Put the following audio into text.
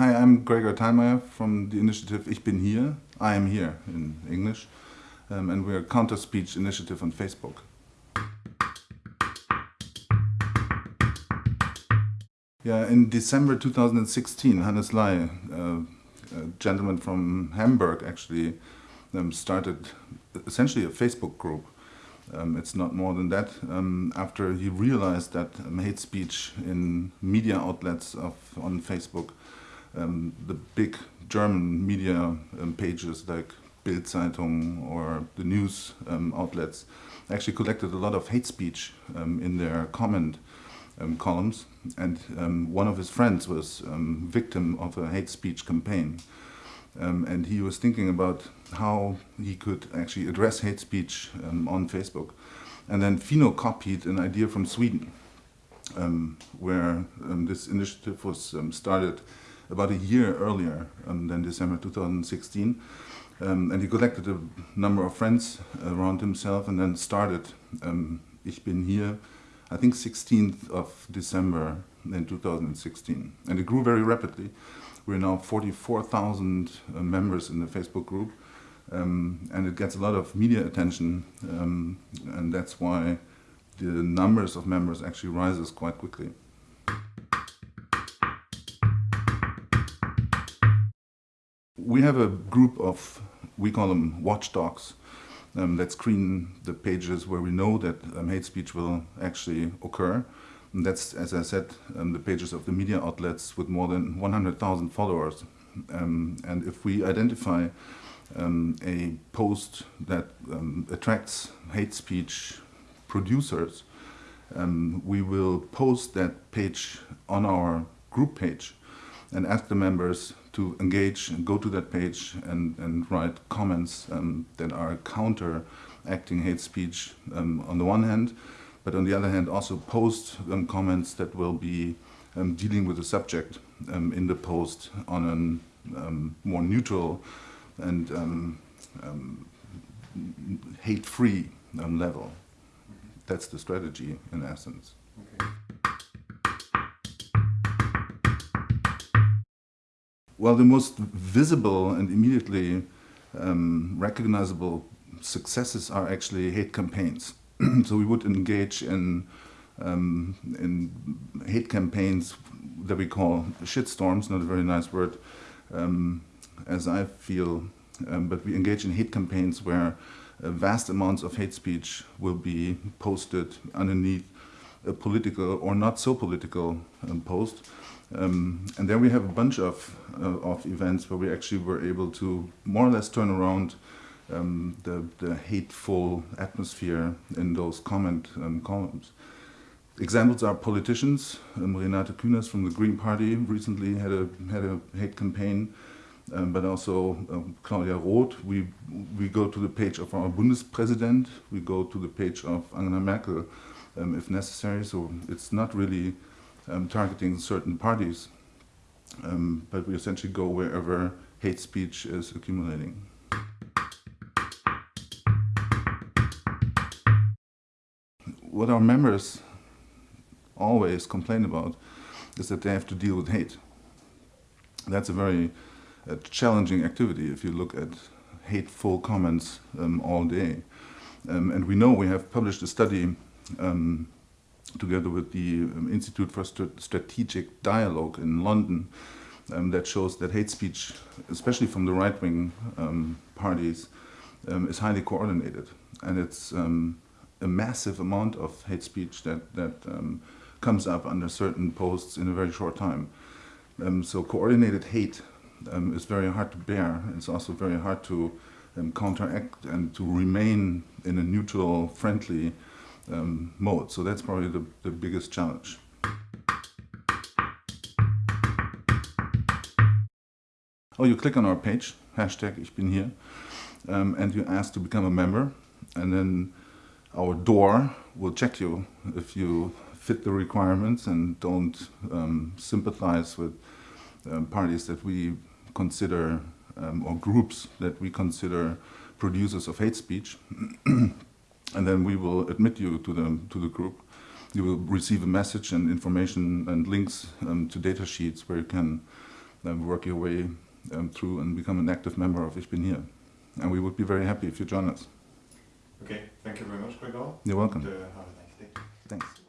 hi, I'm Gregor Thalmayr from the initiative Ich bin hier, I am here in English, um, and we're a counter-speech initiative on Facebook. Yeah, in December 2016, Hannes Ley, uh, a gentleman from Hamburg, actually um, started essentially a Facebook group. Um, it's not more than that. Um, after he realized that hate speech in media outlets of, on Facebook, um, the big German media um, pages like Bild Zeitung or the news outlets actually collected a lot of hate speech in their comment um, columns, and um, one of his friends was um, victim of a hate speech campaign. Um, and he was thinking about how he could actually address hate speech um, on Facebook. And then Fino copied an idea from Sweden, um, where this initiative was started about a year earlier than December 2016. and he collected a number of friends around himself and then started Ich bin hier, I think 16th of December in 2016. And it grew very rapidly. We're now 44,000 uh, members in the Facebook group. Um, and it gets a lot of media attention. Um, and that's why the numbers of members actually rises quite quickly. We have a group of, we call them watchdogs, um, that screen the pages where we know that um, hate speech will actually occur. And that's, as I said, um, the pages of the media outlets with more than 100,000 followers. Um, and if we identify um, a post that um, attracts hate speech producers, we will post that page on our group page and ask the members to engage and go to that page and, and write comments um, that are counter-acting hate speech um, on the one hand, but on the other hand also post um, comments that will be um, dealing with the subject um, in the post on a um, more neutral and hate-free level. That's the strategy in essence. Okay. Well, the most visible and immediately um, recognizable successes are actually hate campaigns. so we would engage in, um, in hate campaigns that we call shitstorms, not a very nice word, um, as I feel, um, but we engage in hate campaigns where uh, vast amounts of hate speech will be posted underneath a political or not so political um, post. Um, and then we have a bunch of, uh, of events where we actually were able to more or less turn around um, the, the hateful atmosphere in those comment um, columns. Examples are politicians. Um, Renate Künast from the Green Party recently had a, had a hate campaign, um, but also um, Claudia Roth. We, we go to the page of our Bundespräsident, we go to the page of Angela Merkel if necessary, so it's not really um, targeting certain parties, um, but we essentially go wherever hate speech is accumulating. What our members always complain about is that they have to deal with hate. That's a very uh, challenging activity if you look at hateful comments um, all day. Um, and we know we have published a study um, together with the um, Institute for St Strategic Dialogue in London um, that shows that hate speech, especially from the right-wing um, parties, um, is highly coordinated. And it's um, a massive amount of hate speech that, that um, comes up under certain posts in a very short time. so coordinated hate is very hard to bear. It's also very hard to counteract and to remain in a neutral, friendly um, mode. So that's probably the, the biggest challenge. Oh, you click on our page, hashtag Ich bin hier, um, and you ask to become a member, and then our door will check you if you fit the requirements and don't um, sympathize with um, parties that we consider, um, or groups that we consider producers of hate speech. and then we will admit you to the, to the group. You will receive a message and information and links um, to data sheets where you can um, work your way um, through and become an active member of Ich bin hier. And we would be very happy if you join us. Okay, thank you very much, Gregor. You're welcome. And, uh, have a nice day. Thanks.